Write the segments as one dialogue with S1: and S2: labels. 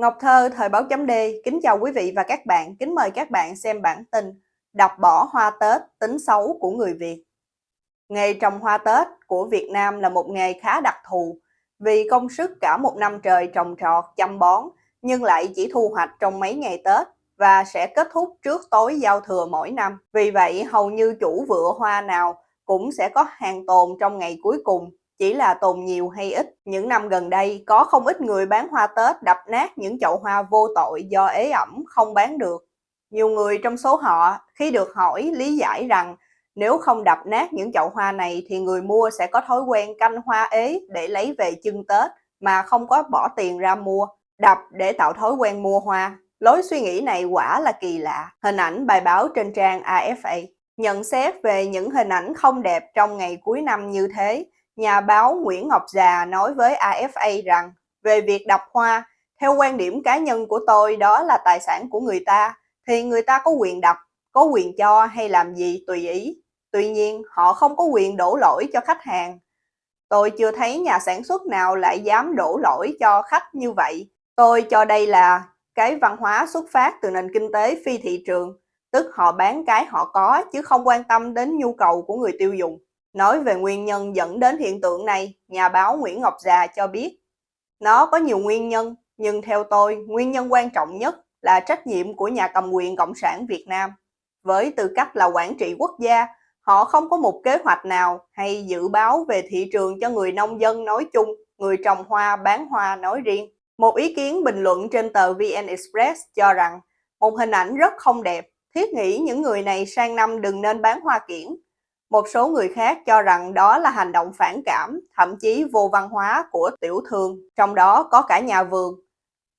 S1: Ngọc Thơ, Thời báo chấm D, kính chào quý vị và các bạn, kính mời các bạn xem bản tin đọc bỏ hoa Tết, tính xấu của người Việt. Nghề trồng hoa Tết của Việt Nam là một nghề khá đặc thù vì công sức cả một năm trời trồng trọt, chăm bón nhưng lại chỉ thu hoạch trong mấy ngày Tết và sẽ kết thúc trước tối giao thừa mỗi năm. Vì vậy, hầu như chủ vựa hoa nào cũng sẽ có hàng tồn trong ngày cuối cùng chỉ là tồn nhiều hay ít. Những năm gần đây, có không ít người bán hoa Tết đập nát những chậu hoa vô tội do ế ẩm không bán được. Nhiều người trong số họ, khi được hỏi lý giải rằng nếu không đập nát những chậu hoa này thì người mua sẽ có thói quen canh hoa ế để lấy về chưng Tết mà không có bỏ tiền ra mua. Đập để tạo thói quen mua hoa. Lối suy nghĩ này quả là kỳ lạ. Hình ảnh bài báo trên trang AFA nhận xét về những hình ảnh không đẹp trong ngày cuối năm như thế nhà báo Nguyễn Ngọc Già nói với AFA rằng về việc đọc hoa, theo quan điểm cá nhân của tôi đó là tài sản của người ta, thì người ta có quyền đọc, có quyền cho hay làm gì tùy ý. Tuy nhiên, họ không có quyền đổ lỗi cho khách hàng. Tôi chưa thấy nhà sản xuất nào lại dám đổ lỗi cho khách như vậy. Tôi cho đây là cái văn hóa xuất phát từ nền kinh tế phi thị trường, tức họ bán cái họ có chứ không quan tâm đến nhu cầu của người tiêu dùng. Nói về nguyên nhân dẫn đến hiện tượng này, nhà báo Nguyễn Ngọc Già cho biết, nó có nhiều nguyên nhân, nhưng theo tôi, nguyên nhân quan trọng nhất là trách nhiệm của nhà cầm quyền Cộng sản Việt Nam. Với tư cách là quản trị quốc gia, họ không có một kế hoạch nào hay dự báo về thị trường cho người nông dân nói chung, người trồng hoa bán hoa nói riêng. Một ý kiến bình luận trên tờ VN Express cho rằng một hình ảnh rất không đẹp, thiết nghĩ những người này sang năm đừng nên bán hoa kiển, một số người khác cho rằng đó là hành động phản cảm, thậm chí vô văn hóa của tiểu thương, trong đó có cả nhà vườn.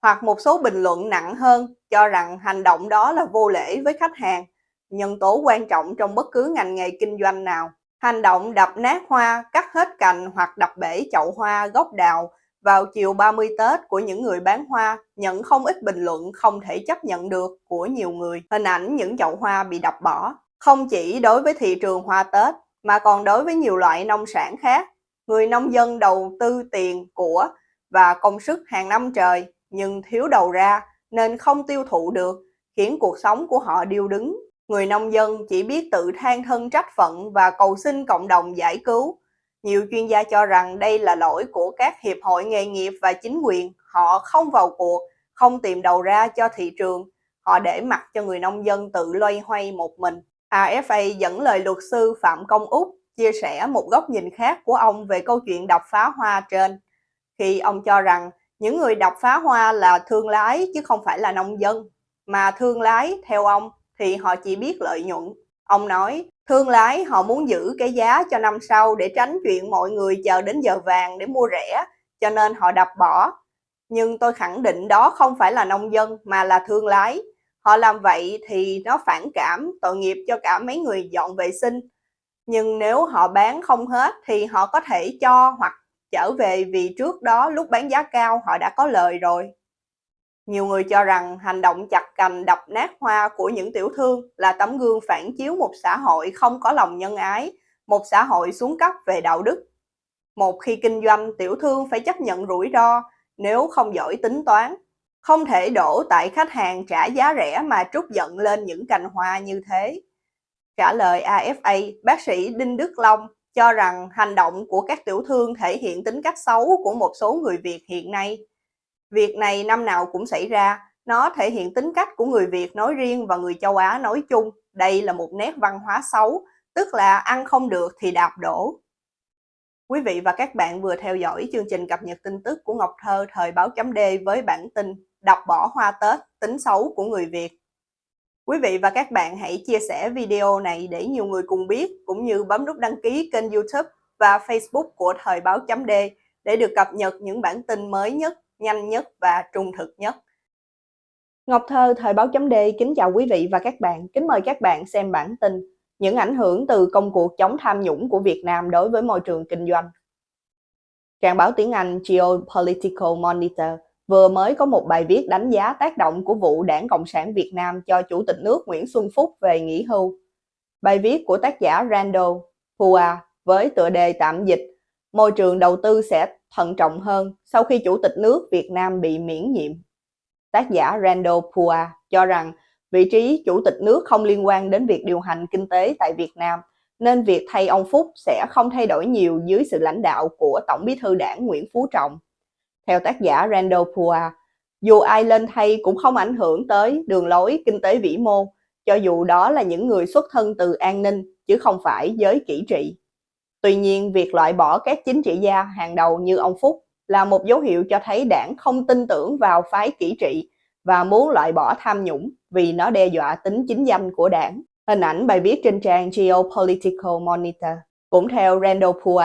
S1: Hoặc một số bình luận nặng hơn cho rằng hành động đó là vô lễ với khách hàng, nhân tố quan trọng trong bất cứ ngành nghề kinh doanh nào. Hành động đập nát hoa, cắt hết cành hoặc đập bể chậu hoa, gốc đào vào chiều 30 Tết của những người bán hoa nhận không ít bình luận không thể chấp nhận được của nhiều người. Hình ảnh những chậu hoa bị đập bỏ không chỉ đối với thị trường hoa Tết mà còn đối với nhiều loại nông sản khác. Người nông dân đầu tư tiền, của và công sức hàng năm trời nhưng thiếu đầu ra nên không tiêu thụ được, khiến cuộc sống của họ điêu đứng. Người nông dân chỉ biết tự than thân trách phận và cầu xin cộng đồng giải cứu. Nhiều chuyên gia cho rằng đây là lỗi của các hiệp hội nghề nghiệp và chính quyền. Họ không vào cuộc, không tìm đầu ra cho thị trường. Họ để mặc cho người nông dân tự loay hoay một mình. AFA dẫn lời luật sư Phạm Công Úc chia sẻ một góc nhìn khác của ông về câu chuyện đập phá hoa trên. Khi ông cho rằng những người đập phá hoa là thương lái chứ không phải là nông dân, mà thương lái theo ông thì họ chỉ biết lợi nhuận. Ông nói, thương lái họ muốn giữ cái giá cho năm sau để tránh chuyện mọi người chờ đến giờ vàng để mua rẻ, cho nên họ đập bỏ. Nhưng tôi khẳng định đó không phải là nông dân mà là thương lái. Họ làm vậy thì nó phản cảm, tội nghiệp cho cả mấy người dọn vệ sinh. Nhưng nếu họ bán không hết thì họ có thể cho hoặc trở về vì trước đó lúc bán giá cao họ đã có lời rồi. Nhiều người cho rằng hành động chặt cành đập nát hoa của những tiểu thương là tấm gương phản chiếu một xã hội không có lòng nhân ái, một xã hội xuống cấp về đạo đức. Một khi kinh doanh, tiểu thương phải chấp nhận rủi ro nếu không giỏi tính toán, không thể đổ tại khách hàng trả giá rẻ mà trút giận lên những cành hoa như thế. Trả lời AFA, bác sĩ Đinh Đức Long cho rằng hành động của các tiểu thương thể hiện tính cách xấu của một số người Việt hiện nay. Việc này năm nào cũng xảy ra, nó thể hiện tính cách của người Việt nói riêng và người châu Á nói chung. Đây là một nét văn hóa xấu, tức là ăn không được thì đạp đổ. Quý vị và các bạn vừa theo dõi chương trình cập nhật tin tức của Ngọc Thơ thời báo chấm D với bản tin đập bỏ hoa Tết, tính xấu của người Việt. Quý vị và các bạn hãy chia sẻ video này để nhiều người cùng biết, cũng như bấm nút đăng ký kênh youtube và facebook của Thời báo chấm D để được cập nhật những bản tin mới nhất, nhanh nhất và trung thực nhất. Ngọc Thơ Thời báo chấm D kính chào quý vị và các bạn, kính mời các bạn xem bản tin những ảnh hưởng từ công cuộc chống tham nhũng của Việt Nam đối với môi trường kinh doanh. Trang báo tiếng Anh Geopolitical Monitor vừa mới có một bài viết đánh giá tác động của vụ Đảng Cộng sản Việt Nam cho Chủ tịch nước Nguyễn Xuân Phúc về nghỉ hưu. Bài viết của tác giả Randall Hua với tựa đề tạm dịch Môi trường đầu tư sẽ thận trọng hơn sau khi Chủ tịch nước Việt Nam bị miễn nhiệm. Tác giả Randall Pua cho rằng vị trí chủ tịch nước không liên quan đến việc điều hành kinh tế tại Việt Nam, nên việc thay ông Phúc sẽ không thay đổi nhiều dưới sự lãnh đạo của Tổng bí thư đảng Nguyễn Phú Trọng. Theo tác giả Randall Pua, dù ai lên thay cũng không ảnh hưởng tới đường lối kinh tế vĩ mô, cho dù đó là những người xuất thân từ an ninh chứ không phải giới kỹ trị. Tuy nhiên, việc loại bỏ các chính trị gia hàng đầu như ông Phúc là một dấu hiệu cho thấy đảng không tin tưởng vào phái kỹ trị và muốn loại bỏ tham nhũng vì nó đe dọa tính chính danh của đảng. Hình ảnh bài viết trên trang Geopolitical Monitor. Cũng theo Randall Pua,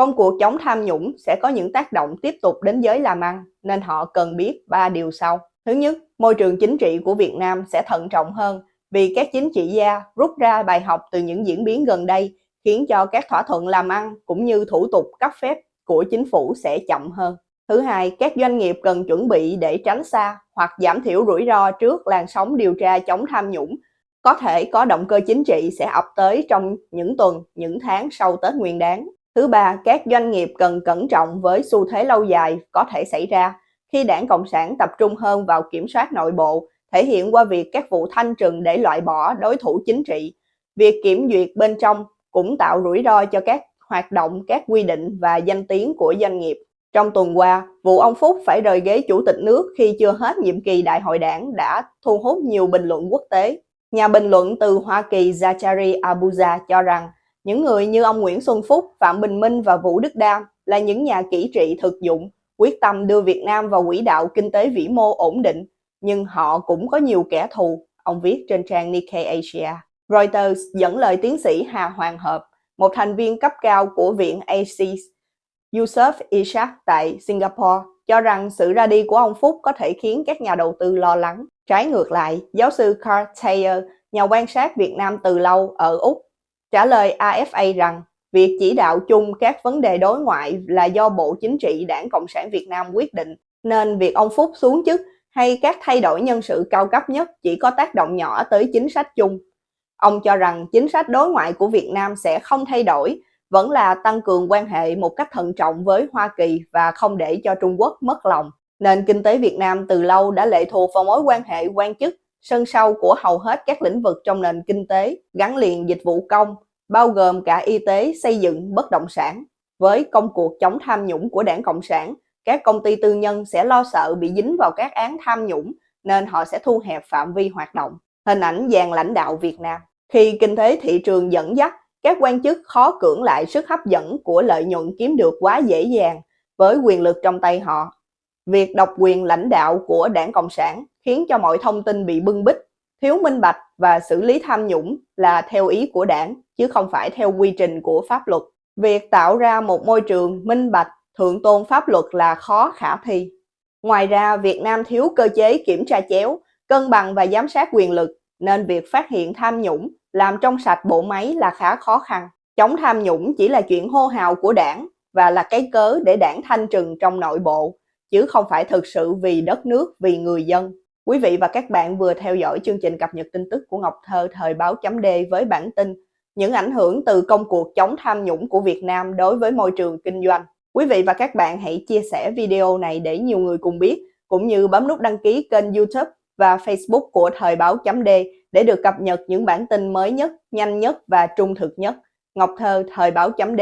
S1: công cuộc chống tham nhũng sẽ có những tác động tiếp tục đến giới làm ăn, nên họ cần biết ba điều sau. Thứ nhất, môi trường chính trị của Việt Nam sẽ thận trọng hơn vì các chính trị gia rút ra bài học từ những diễn biến gần đây khiến cho các thỏa thuận làm ăn cũng như thủ tục cấp phép của chính phủ sẽ chậm hơn. Thứ hai, các doanh nghiệp cần chuẩn bị để tránh xa hoặc giảm thiểu rủi ro trước làn sóng điều tra chống tham nhũng. Có thể có động cơ chính trị sẽ ập tới trong những tuần, những tháng sau Tết Nguyên đáng. Thứ ba, các doanh nghiệp cần cẩn trọng với xu thế lâu dài có thể xảy ra khi đảng Cộng sản tập trung hơn vào kiểm soát nội bộ, thể hiện qua việc các vụ thanh trừng để loại bỏ đối thủ chính trị. Việc kiểm duyệt bên trong cũng tạo rủi ro cho các hoạt động, các quy định và danh tiếng của doanh nghiệp. Trong tuần qua, vụ ông Phúc phải rời ghế chủ tịch nước khi chưa hết nhiệm kỳ đại hội đảng đã thu hút nhiều bình luận quốc tế. Nhà bình luận từ Hoa Kỳ Zachary Abuja cho rằng những người như ông Nguyễn Xuân Phúc, Phạm Bình Minh và Vũ Đức Đam là những nhà kỹ trị thực dụng, quyết tâm đưa Việt Nam vào quỹ đạo kinh tế vĩ mô ổn định, nhưng họ cũng có nhiều kẻ thù, ông viết trên trang Nikkei Asia. Reuters dẫn lời tiến sĩ Hà Hoàng Hợp, một thành viên cấp cao của viện ACES, Yusuf Ishak tại Singapore, cho rằng sự ra đi của ông Phúc có thể khiến các nhà đầu tư lo lắng. Trái ngược lại, giáo sư Carl Thayer, nhà quan sát Việt Nam từ lâu ở Úc, trả lời AFA rằng việc chỉ đạo chung các vấn đề đối ngoại là do Bộ Chính trị Đảng Cộng sản Việt Nam quyết định, nên việc ông Phúc xuống chức hay các thay đổi nhân sự cao cấp nhất chỉ có tác động nhỏ tới chính sách chung. Ông cho rằng chính sách đối ngoại của Việt Nam sẽ không thay đổi, vẫn là tăng cường quan hệ một cách thận trọng với Hoa Kỳ và không để cho Trung Quốc mất lòng. Nền kinh tế Việt Nam từ lâu đã lệ thuộc vào mối quan hệ quan chức sân sau của hầu hết các lĩnh vực trong nền kinh tế gắn liền dịch vụ công, bao gồm cả y tế, xây dựng, bất động sản. Với công cuộc chống tham nhũng của đảng Cộng sản, các công ty tư nhân sẽ lo sợ bị dính vào các án tham nhũng nên họ sẽ thu hẹp phạm vi hoạt động. Hình ảnh dàn lãnh đạo Việt Nam khi kinh tế thị trường dẫn dắt, các quan chức khó cưỡng lại sức hấp dẫn của lợi nhuận kiếm được quá dễ dàng với quyền lực trong tay họ. Việc độc quyền lãnh đạo của đảng Cộng sản khiến cho mọi thông tin bị bưng bít, thiếu minh bạch và xử lý tham nhũng là theo ý của đảng, chứ không phải theo quy trình của pháp luật. Việc tạo ra một môi trường minh bạch, thượng tôn pháp luật là khó khả thi. Ngoài ra, Việt Nam thiếu cơ chế kiểm tra chéo, cân bằng và giám sát quyền lực, nên việc phát hiện tham nhũng làm trong sạch bộ máy là khá khó khăn. Chống tham nhũng chỉ là chuyện hô hào của đảng và là cái cớ để đảng thanh trừng trong nội bộ, chứ không phải thực sự vì đất nước, vì người dân. Quý vị và các bạn vừa theo dõi chương trình cập nhật tin tức của Ngọc Thơ thời báo chấm D với bản tin những ảnh hưởng từ công cuộc chống tham nhũng của Việt Nam đối với môi trường kinh doanh. Quý vị và các bạn hãy chia sẻ video này để nhiều người cùng biết, cũng như bấm nút đăng ký kênh youtube và Facebook của Thời báo chấm D để được cập nhật những bản tin mới nhất, nhanh nhất và trung thực nhất. Ngọc Thơ, Thời báo chấm D